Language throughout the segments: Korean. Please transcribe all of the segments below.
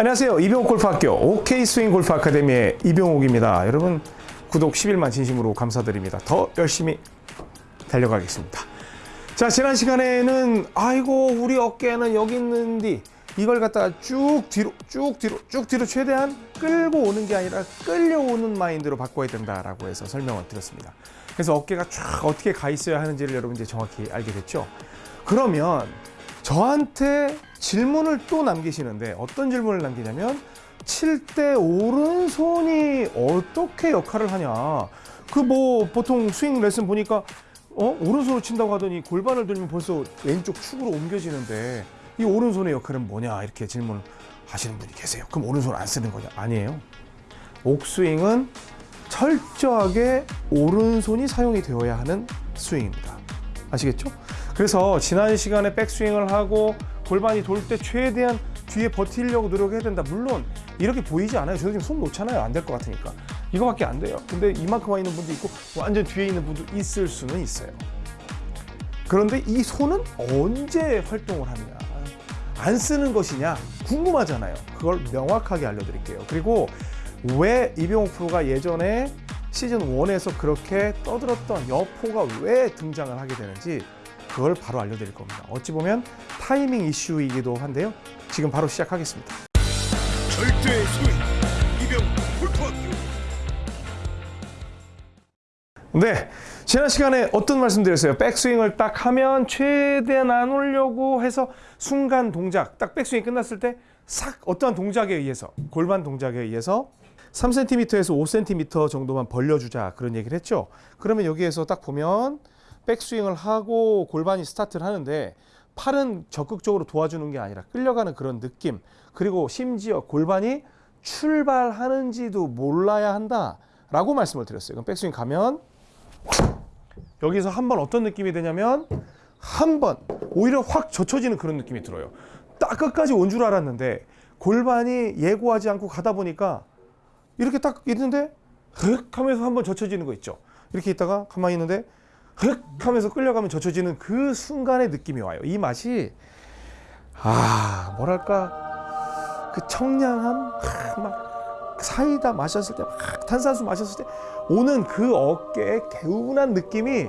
안녕하세요. 이병옥 골프학교 OK 스윙 골프 아카데미의 이병옥입니다. 여러분 구독 11만 진심으로 감사드립니다. 더 열심히 달려가겠습니다. 자 지난 시간에는 아이고 우리 어깨는 여기 있는디 이걸 갖다가 쭉 뒤로 쭉 뒤로 쭉 뒤로 최대한 끌고 오는 게 아니라 끌려오는 마인드로 바꿔야 된다라고 해서 설명을 드렸습니다. 그래서 어깨가 쫙 어떻게 가 있어야 하는지를 여러분 이제 정확히 알게 됐죠. 그러면 저한테 질문을 또 남기시는데 어떤 질문을 남기냐면 칠 때 오른손이 어떻게 역할을 하냐. 그 뭐 보통 스윙 레슨 보니까 어? 오른손으로 친다고 하더니 골반을 들면 벌써 왼쪽 축으로 옮겨지는데 이 오른손의 역할은 뭐냐? 이렇게 질문을 하시는 분이 계세요. 그럼 오른손 안 쓰는 거냐? 아니에요. 옥스윙은 철저하게 오른손이 사용이 되어야 하는 스윙입니다. 아시겠죠? 그래서 지난 시간에 백스윙을 하고 골반이 돌 때 최대한 뒤에 버티려고 노력해야 된다. 물론 이렇게 보이지 않아요. 저도 지금 손 놓잖아요. 안 될 것 같으니까. 이거밖에 안 돼요. 근데 이만큼 와 있는 분도 있고 완전 뒤에 있는 분도 있을 수는 있어요. 그런데 이 손은 언제 활동을 하느냐? 안 쓰는 것이냐? 궁금하잖아요. 그걸 명확하게 알려드릴게요. 그리고 왜 이병옥 프로가 예전에 시즌 1에서 그렇게 떠들었던 여포가 왜 등장을 하게 되는지 그걸 바로 알려드릴 겁니다. 어찌 보면 타이밍 이슈이기도 한데요. 지금 바로 시작하겠습니다. 절대 스윙 이병 골프학교 네. 지난 시간에 어떤 말씀 드렸어요? 백스윙을 딱 하면 최대한 안 오려고 해서 순간 동작, 딱 백스윙이 끝났을 때 싹 어떠한 동작에 의해서, 골반 동작에 의해서 3cm에서 5cm 정도만 벌려주자 그런 얘기를 했죠. 그러면 여기에서 딱 보면 백스윙을 하고 골반이 스타트를 하는데 팔은 적극적으로 도와주는 게 아니라 끌려가는 그런 느낌 그리고 심지어 골반이 출발하는지도 몰라야 한다라고 말씀을 드렸어요. 그럼 백스윙 가면 여기서 한 번 어떤 느낌이 되냐면 한 번 오히려 확 젖혀지는 그런 느낌이 들어요. 딱 끝까지 온 줄 알았는데 골반이 예고하지 않고 가다 보니까 이렇게 딱 있는데 흑 하면서 한번 젖혀지는 거 있죠. 이렇게 있다가 가만히 있는데 흑 하면서 끌려가면 젖혀지는 그 순간의 느낌이 와요. 이 맛이 아 뭐랄까 그 청량함 하, 막 사이다 마셨을 때 막 탄산수 마셨을 때 오는 그 어깨의 개운한 느낌이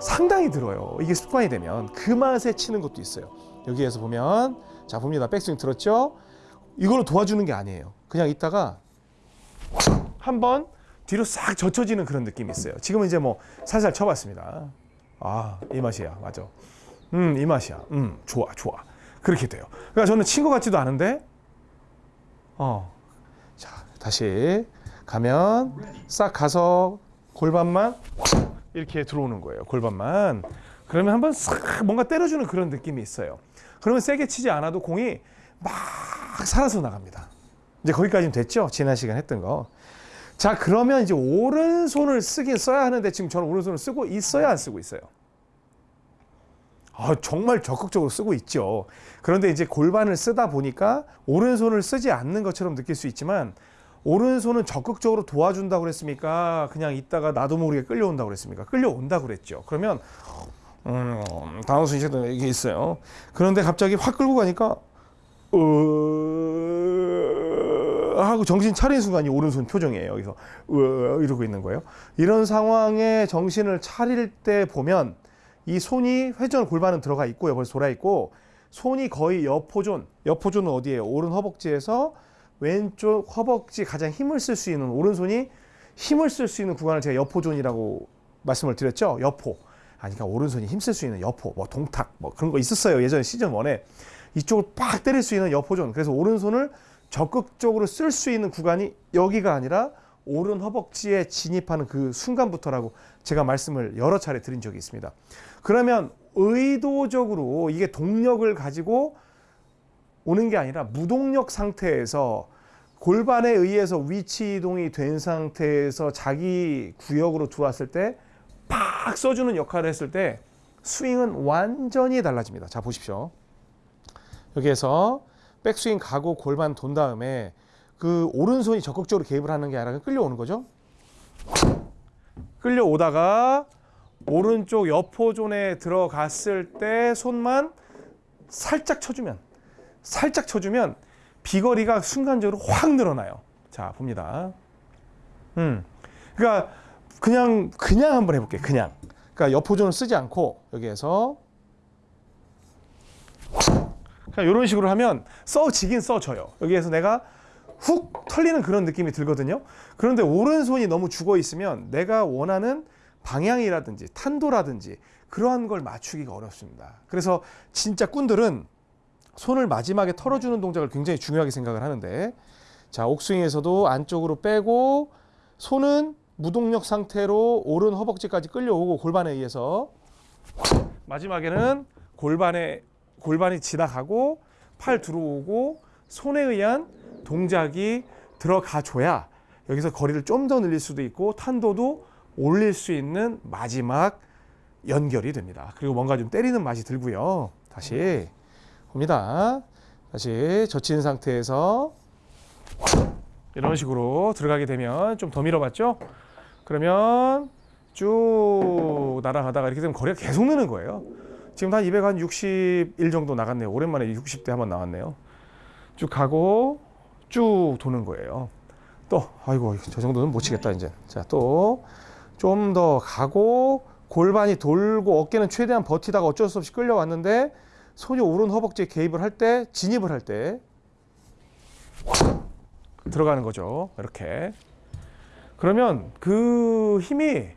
상당히 들어요. 이게 습관이 되면 그 맛에 치는 것도 있어요. 여기에서 보면 자 봅니다. 백스윙 들었죠? 이걸로 도와주는 게 아니에요. 그냥 있다가 한번 뒤로 싹 젖혀지는 그런 느낌이 있어요. 지금은 이제 뭐 살살 쳐봤습니다. 아, 이 맛이야. 맞아. 음, 이 맛이야. 음, 좋아, 좋아. 그렇게 돼요. 그러니까 저는 친것 같지도 않은데, 어. 자, 다시 가면 싹 가서 골반만 이렇게 들어오는 거예요. 골반만. 그러면 한번 싹 뭔가 때려주는 그런 느낌이 있어요. 그러면 세게 치지 않아도 공이 막 살아서 나갑니다. 이제 거기까지는 됐죠? 지난 시간 했던 거. 자, 그러면 이제 오른손을 쓰긴 써야 하는데 지금 저는 오른손을 쓰고 있어야 안 쓰고 있어요. 아, 정말 적극적으로 쓰고 있죠. 그런데 이제 골반을 쓰다 보니까 오른손을 쓰지 않는 것처럼 느낄 수 있지만 오른손은 적극적으로 도와준다고 그랬습니까? 그냥 있다가 나도 모르게 끌려온다고 그랬습니까? 끌려온다고 그랬죠. 그러면 음, 다음 순서도 이게 있어요. 그런데 갑자기 확 끌고 가니까 어... 하고 정신 차린 순간이 오른손 표정이에요. 여기서 으 이러고 있는 거예요. 이런 상황에 정신을 차릴 때 보면 이 손이 회전 골반은 들어가 있고요. 벌써 돌아 있고 손이 거의 여포존. 여포존은 어디예요? 오른 허벅지에서 왼쪽 허벅지 가장 힘을 쓸 수 있는 오른손이 힘을 쓸 수 있는 구간을 제가 여포존이라고 말씀을 드렸죠. 여포. 아니 그러니까 오른손이 힘 쓸 수 있는 여포, 뭐 동탁, 뭐 그런 거 있었어요. 예전에 시즌 1에 이쪽을 빡 때릴 수 있는 여포존. 그래서 오른손을 적극적으로 쓸 수 있는 구간이 여기가 아니라 오른 허벅지에 진입하는 그 순간부터라고 제가 말씀을 여러 차례 드린 적이 있습니다. 그러면 의도적으로 이게 동력을 가지고 오는 게 아니라 무동력 상태에서 골반에 의해서 위치 이동이 된 상태에서 자기 구역으로 들어왔을 때 팍 써주는 역할을 했을 때 스윙은 완전히 달라집니다. 자 보십시오. 여기에서 백스윙 가고 골반 돈 다음에 그 오른손이 적극적으로 개입을 하는 게 아니라 끌려오는 거죠. 끌려오다가 오른쪽 여포존에 들어갔을 때 손만 살짝 쳐주면 살짝 쳐주면 비거리가 순간적으로 확 늘어나요. 자, 봅니다. 음. 그러니까 그냥 그냥 한번 해볼게요. 그냥. 그러니까 옆호전을 쓰지 않고 여기에서 그냥 이런 식으로 하면 써지긴 써져요. 여기에서 내가 훅 털리는 그런 느낌이 들거든요. 그런데 오른손이 너무 죽어 있으면 내가 원하는 방향이라든지 탄도라든지 그러한 걸 맞추기가 어렵습니다. 그래서 진짜 꾼들은 손을 마지막에 털어주는 동작을 굉장히 중요하게 생각을 하는데 자 옥스윙에서도 안쪽으로 빼고 손은 무동력 상태로 오른 허벅지까지 끌려오고 골반에 의해서 마지막에는 골반에 골반이 지나가고 팔 들어오고 손에 의한 동작이 들어가 줘야 여기서 거리를 좀 더 늘릴 수도 있고 탄도도 올릴 수 있는 마지막 연결이 됩니다. 그리고 뭔가 좀 때리는 맛이 들고요. 다시 봅니다. 다시 젖힌 상태에서 이런 식으로 들어가게 되면 좀 더 밀어봤죠? 그러면 쭉 날아가다가 이렇게 되면 거리가 계속 느는 거예요. 지금 한 261 정도 나갔네요. 오랜만에 60대 한번 나왔네요. 쭉 가고 쭉 도는 거예요. 또 아이고 저 정도는 못 치겠다 이제. 자 또 좀 더 가고 골반이 돌고 어깨는 최대한 버티다가 어쩔 수 없이 끌려왔는데 손이 오른 허벅지에 개입을 할 때 진입을 할 때 들어가는 거죠. 이렇게. 그러면 그 힘이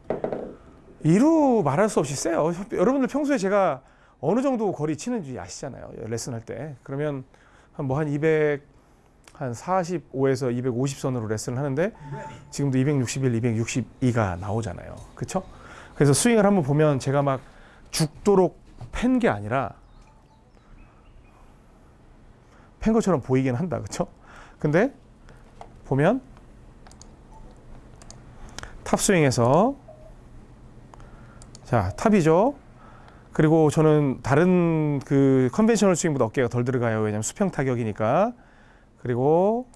이루 말할 수 없이 세요. 여러분들 평소에 제가 어느 정도 거리 치는지 아시잖아요. 레슨 할 때. 그러면 한 뭐 한 200, 한 45에서 250 선으로 레슨을 하는데 지금도 261, 262가 나오잖아요. 그렇죠? 그래서 스윙을 한번 보면 제가 막 죽도록 팬 게 아니라 팬 것처럼 보이긴 한다. 그렇죠? 근데 보면 탑스윙에서 자 탑이죠. 그리고 저는 다른 그 conventional 스윙보다 어깨가 덜 들어가요. 왜냐면 수평 타격이니까. 그리고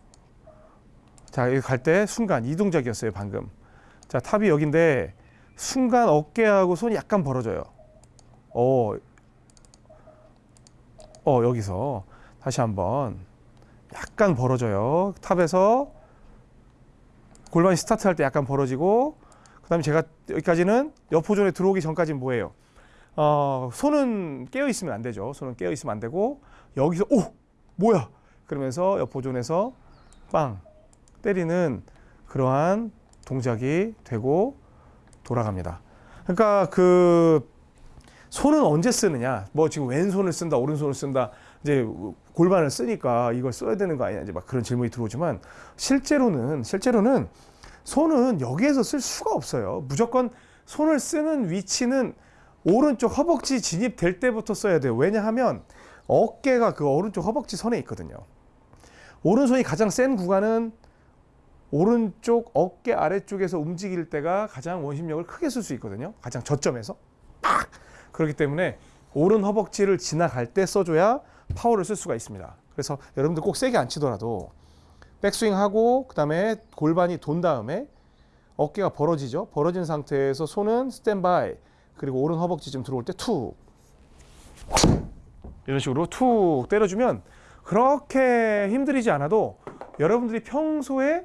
자 여기 갈 때 순간 이 동작이었어요 방금. 자 탑이 여기인데 순간 어깨하고 손이 약간 벌어져요. 어, 어 여기서 다시 한번 약간 벌어져요. 탑에서 골반이 스타트할 때 약간 벌어지고 그 다음에 제가 여기까지는 옆호전에 들어오기 전까지는 뭐예요? 어, 손은 깨어 있으면 안 되죠. 손은 깨어 있으면 안 되고 여기서 오 뭐야 그러면서 옆호전에서 빵 때리는 그러한 동작이 되고 돌아갑니다. 그러니까 그 손은 언제 쓰느냐? 뭐 지금 왼손을 쓴다, 오른손을 쓴다. 이제 골반을 쓰니까 이걸 써야 되는 거 아니냐? 이제 막 그런 질문이 들어오지만 실제로는 실제로는 손은 여기에서 쓸 수가 없어요. 무조건 손을 쓰는 위치는 오른쪽 허벅지 진입될 때부터 써야 돼요. 왜냐하면 어깨가 그 오른쪽 허벅지 선에 있거든요. 오른손이 가장 센 구간은 오른쪽 어깨 아래쪽에서 움직일 때가 가장 원심력을 크게 쓸 수 있거든요. 가장 저점에서 팍 그렇기 때문에 오른 허벅지를 지나갈 때 써줘야 파워를 쓸 수가 있습니다. 그래서 여러분들 꼭 세게 안 치더라도 백스윙 하고 그 다음에 골반이 돈 다음에 어깨가 벌어지죠. 벌어진 상태에서 손은 스탠바이 그리고 오른 허벅지 좀 들어올 때 툭 이런 식으로 툭 때려주면 그렇게 힘들이지 않아도 여러분들이 평소에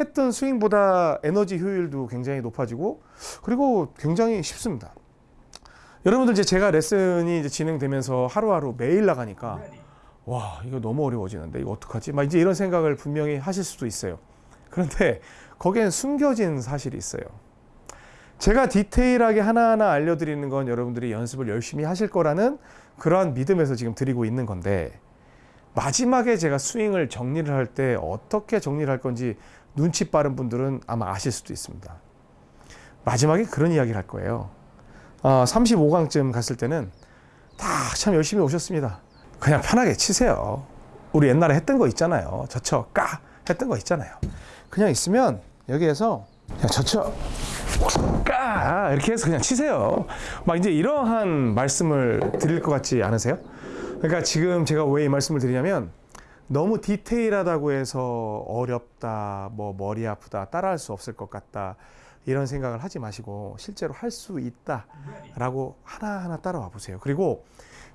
했던 스윙보다 에너지 효율도 굉장히 높아지고 그리고 굉장히 쉽습니다. 여러분들 이제 제가 레슨이 이제 진행되면서 하루하루 매일 나가니까 와 이거 너무 어려워지는데 이거 어떡하지? 막 이제 이런 생각을 분명히 하실 수도 있어요. 그런데 거기엔 숨겨진 사실이 있어요. 제가 디테일하게 하나하나 알려드리는 건 여러분들이 연습을 열심히 하실 거라는 그러한 믿음에서 지금 드리고 있는 건데 마지막에 제가 스윙을 정리를 할 때 어떻게 정리를 할 건지 눈치 빠른 분들은 아마 아실 수도 있습니다. 마지막에 그런 이야기를 할 거예요. 어, 35강쯤 갔을 때는 다 참 열심히 오셨습니다. 그냥 편하게 치세요. 우리 옛날에 했던 거 있잖아요. 저쳐 까 했던 거 있잖아요. 그냥 있으면 여기에서 그냥 저쳐 까 이렇게 해서 그냥 치세요. 막 이제 이러한 말씀을 드릴 것 같지 않으세요? 그러니까 지금 제가 왜 이 말씀을 드리냐면 너무 디테일하다고 해서 어렵다, 뭐 머리 아프다, 따라할 수 없을 것 같다 이런 생각을 하지 마시고 실제로 할 수 있다라고 하나하나 따라와 보세요. 그리고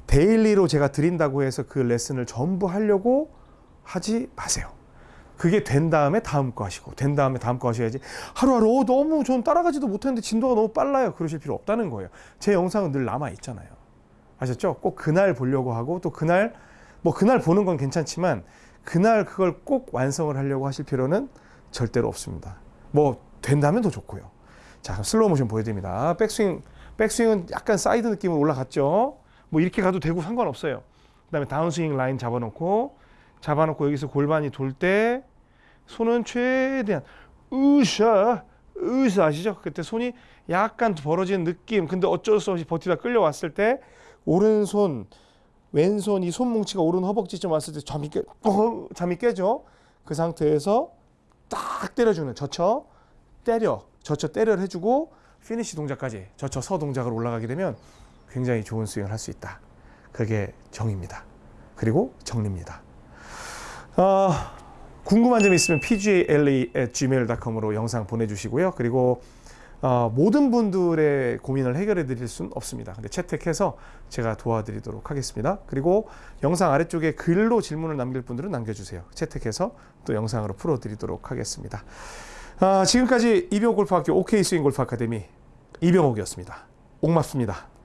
daily로 제가 드린다고 해서 그 레슨을 전부 하려고 하지 마세요. 그게 된 다음에 다음 거 하시고 된 다음에 다음 거 하셔야지. 하루하루 어, 너무 전 따라가지도 못했는데 진도가 너무 빨라요. 그러실 필요 없다는 거예요. 제 영상은 늘 남아 있잖아요. 아셨죠? 꼭 그날 보려고 하고 또 그날 뭐 그날 보는 건 괜찮지만 그날 그걸 꼭 완성을 하려고 하실 필요는 절대로 없습니다. 뭐 된다면 더 좋고요. 자 슬로우 모션 보여드립니다. 백스윙 백스윙은 약간 사이드 느낌으로 올라갔죠? 뭐 이렇게 가도 되고 상관없어요. 그다음에 다운스윙 라인 잡아놓고 잡아놓고 여기서 골반이 돌 때 손은 최대한 으쌰 으쌰 아시죠? 그때 손이 약간 벌어지는 느낌. 근데 어쩔 수 없이 버티다 끌려왔을 때 오른손 왼손 이 손뭉치가 오른 허벅지쯤 왔을 때 잠이 깨 뻥, 잠이 깨죠? 그 상태에서 딱 때려주는 젖혀 때려 젖혀 때려 해주고 피니시 동작까지 젖혀 서 동작으로 올라가게 되면 굉장히 좋은 스윙을 할 수 있다. 그게 정입니다. 그리고 정리입니다. 어, 궁금한 점 있으면 pgla@gmail.com으로 영상 보내주시고요. 그리고 어, 모든 분들의 고민을 해결해 드릴 수는 없습니다. 근데 채택해서 제가 도와드리도록 하겠습니다. 그리고 영상 아래쪽에 글로 질문을 남길 분들은 남겨주세요. 채택해서 또 영상으로 풀어드리도록 하겠습니다. 아, 지금까지 이병옥 골프학교 OK 스윙 골프 아카데미 이병옥이었습니다. 옥맞습니다.